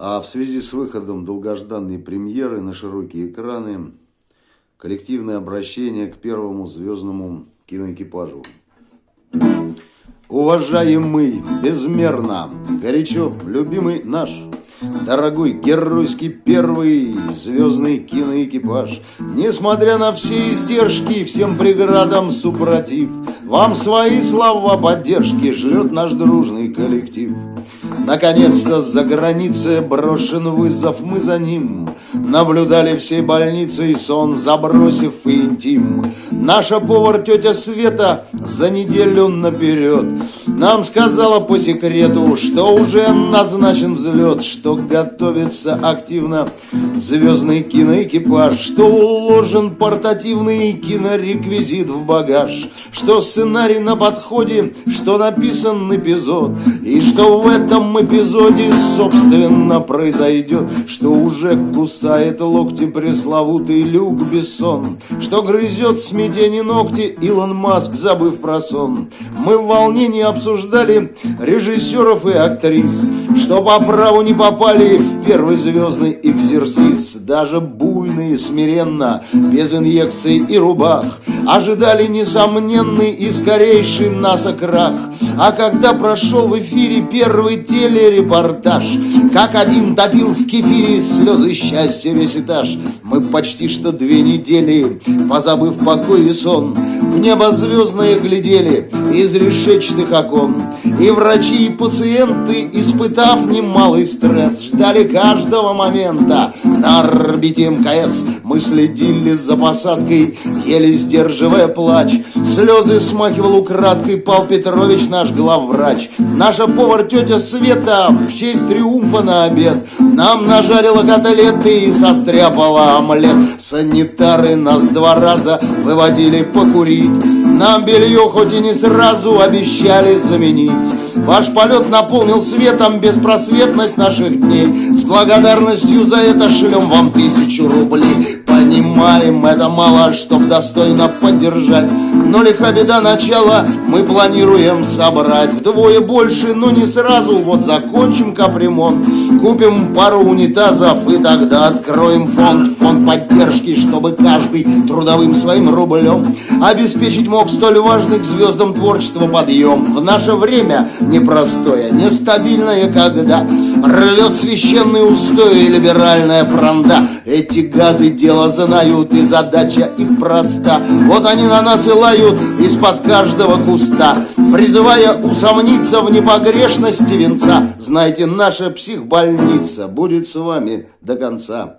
А в связи с выходом долгожданной премьеры на широкие экраны, коллективное обращение к первому звездному киноэкипажу. Уважаемый, безмерно, горячо любимый наш Дорогой геройский первый звездный киноэкипаж Несмотря на все издержки, всем преградам супротив Вам свои слова поддержки шлет наш дружный коллектив Наконец-то за границей брошен вызов, мы за ним Наблюдали всей больницей сон, забросив и интим. Наша повар тетя Света за неделю наперед Нам сказала по секрету, что уже назначен взлет Что готовится активно звездный киноэкипаж Что уложен портативный кинореквизит в багаж Что сценарий на подходе, что написан эпизод И что в этом эпизоде, собственно, произойдет Что уже кусает локти пресловутый Люк Бессон. Что грызет смятение ногти Илон Маск, забыв про сон. Мы в волнении обсуждали режиссеров и актрис. Что по праву не попали в первый звездный экзерсис. Даже буйные смиренно, без инъекций и рубах Ожидали несомненный и скорейший нас крах А когда прошел в эфире первый телерепортаж Как один топил в кефире слезы счастья весь этаж Мы почти что две недели, позабыв покой и сон. В небо звездное глядели из решечных окон. И врачи, и пациенты, испытав немалый стресс Ждали каждого момента. На орбите МКС Мы следили за посадкой, еле сдерживая плач. Слезы смахивал украдкой Пал Петрович, наш главврач. Наша повар тетя Света в честь триумфа на обед Нам нажарила котлеты и состряпала омлет. Санитары нас два раза выводили покурить. Нам белье хоть и не сразу обещали заменить. Ваш полет наполнил светом беспросветность наших дней. С благодарностью за это шлем вам тысячу рублей Понимаем, это мало, чтоб достойно поддержать. Но лиха беда начала, мы планируем собрать. Вдвое больше, но не сразу, вот закончим капремонт. Купим пару унитазов и тогда откроем фонд. Фонд поддержки, чтобы каждый трудовым своим рублем Обеспечить мог столь важный к звездам творчества подъем. В наше время непростое, нестабильное, когда Рвет священные устои либеральная фронта. Эти гады дело знают и задача их проста. Вот они на нас и лают из-под каждого куста Призывая усомниться в непогрешности венца. Знайте, наша психбольница будет с вами до конца